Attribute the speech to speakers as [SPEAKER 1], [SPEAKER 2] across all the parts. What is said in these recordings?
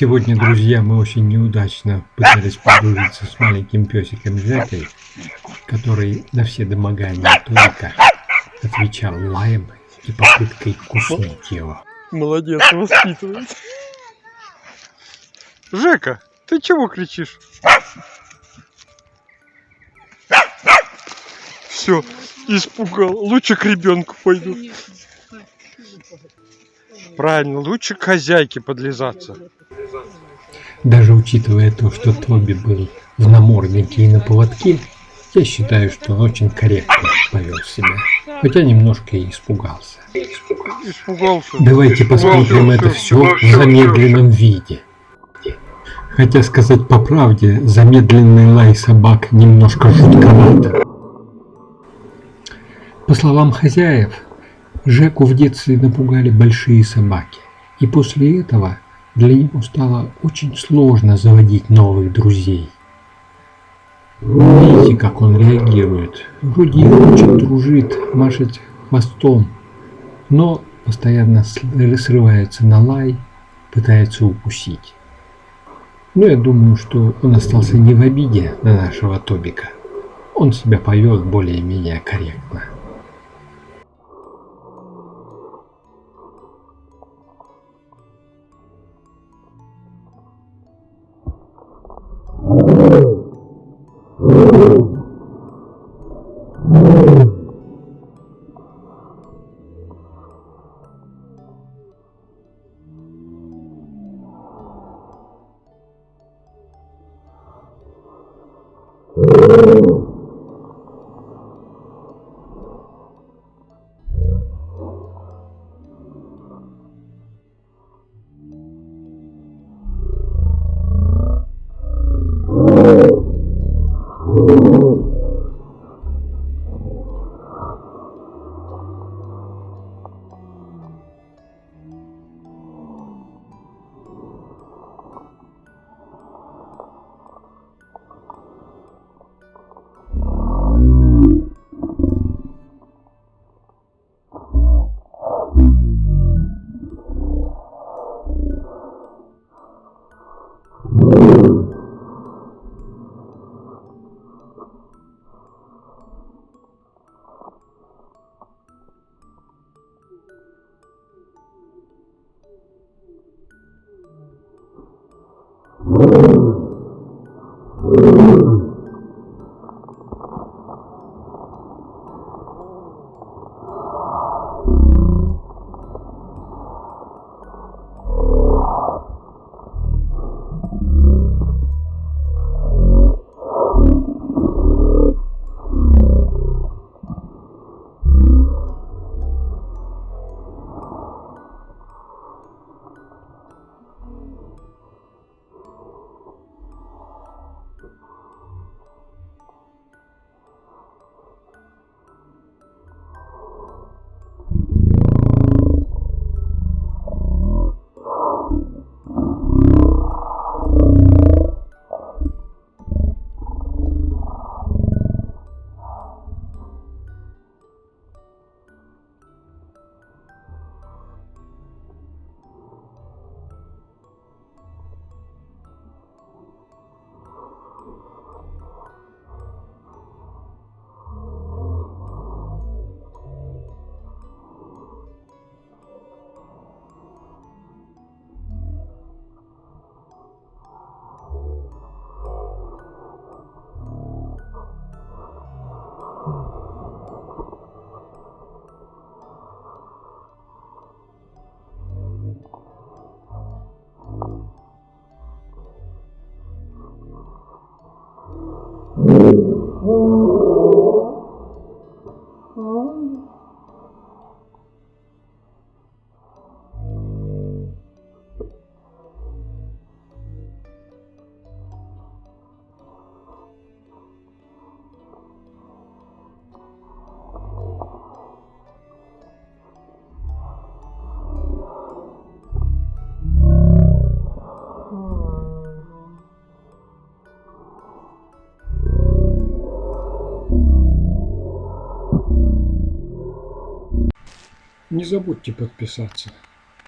[SPEAKER 1] Сегодня, друзья, мы очень неудачно пытались подружиться с маленьким песиком Жекой, который на все домогания только отвечал лаем и попыткой куснуть его.
[SPEAKER 2] Молодец, воспитывает. Жека, ты чего кричишь? Все, испугал. Лучше к ребенку пойду. Правильно, лучше к хозяйке подлизаться.
[SPEAKER 1] Даже учитывая то, что Тоби был в наморднике и на поводке, я считаю, что он очень корректно повел себя. Хотя немножко и испугался.
[SPEAKER 2] Испугался.
[SPEAKER 1] Давайте посмотрим это все в замедленном виде. Хотя сказать по правде, замедленный лай собак немножко жутковато. По словам хозяев, Жеку в детстве напугали большие собаки. И после этого для него стало очень сложно заводить новых друзей. Видите, как он реагирует. Вроде хочет, дружит, машет хвостом, но постоянно срывается на лай, пытается укусить. Но я думаю, что он остался не в обиде на нашего Тобика. Он себя повел более-менее корректно. Oh. uh, Mm-hmm. Не забудьте подписаться.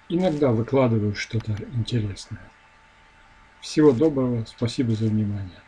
[SPEAKER 1] Иногда выкладываю что-то интересное. Всего доброго, спасибо за внимание.